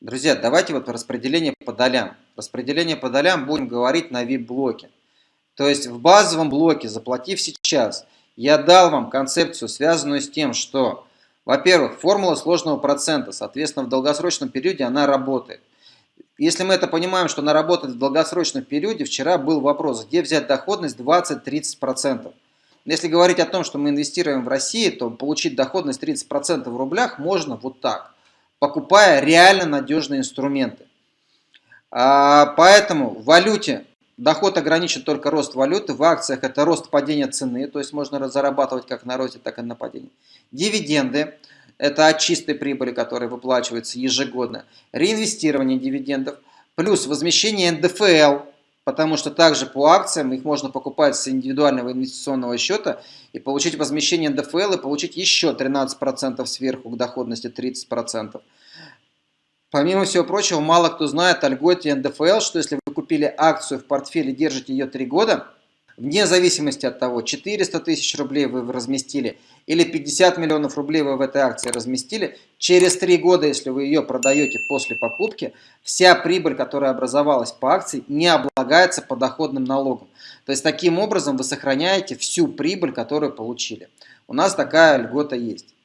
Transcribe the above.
Друзья, давайте вот распределение по долям. Распределение по долям будем говорить на VIP-блоке. То есть в базовом блоке, заплатив сейчас, я дал вам концепцию, связанную с тем, что, во-первых, формула сложного процента, соответственно, в долгосрочном периоде она работает. Если мы это понимаем, что она работает в долгосрочном периоде, вчера был вопрос, где взять доходность 20-30%. Если говорить о том, что мы инвестируем в России, то получить доходность 30% в рублях можно вот так, покупая реально надежные инструменты. А, поэтому в валюте доход ограничен только рост валюты, в акциях это рост падения цены, то есть можно зарабатывать как на росте, так и на падении. Дивиденды это от чистой прибыли, которая выплачивается ежегодно, реинвестирование дивидендов, плюс возмещение НДФЛ, потому что также по акциям их можно покупать с индивидуального инвестиционного счета и получить возмещение НДФЛ и получить еще 13% сверху к доходности 30%. Помимо всего прочего, мало кто знает о льготе НДФЛ, что если вы купили акцию в портфеле, держите ее 3 года, вне зависимости от того, 400 тысяч рублей вы разместили или 50 миллионов рублей вы в этой акции разместили, через 3 года, если вы ее продаете после покупки, вся прибыль, которая образовалась по акции, не облагается подоходным налогом. То есть таким образом вы сохраняете всю прибыль, которую получили. У нас такая льгота есть.